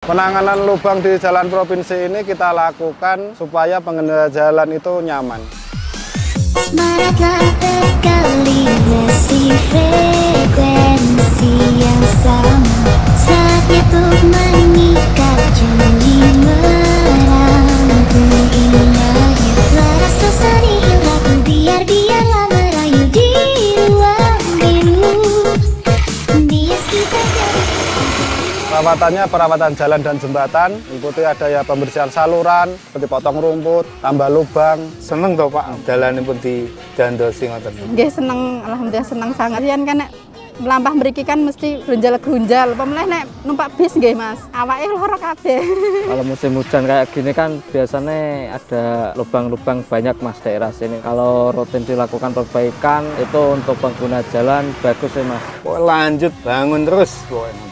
Penanganan lubang di jalan provinsi ini kita lakukan supaya pengendara jalan itu nyaman. Perawatannya perawatan jalan dan jembatan, ikuti ada ya pembersihan saluran, seperti potong rumput, tambah lubang. Seneng toh Pak, jalan pun di dandosi ngoten. Nggih seneng, alhamdulillah seneng sangat. Yen kan nek melampah mriki kan mesti grunjal-grunjal. Pemulih nek numpak bis nggih Mas. Awake lara kabeh. Kalau musim hujan kayak gini kan biasanya ada lubang-lubang banyak mas daerah sini. Kalau rutin dilakukan perbaikan itu untuk pengguna jalan bagus sih mas. Pokoknya lanjut bangun terus pokoknya.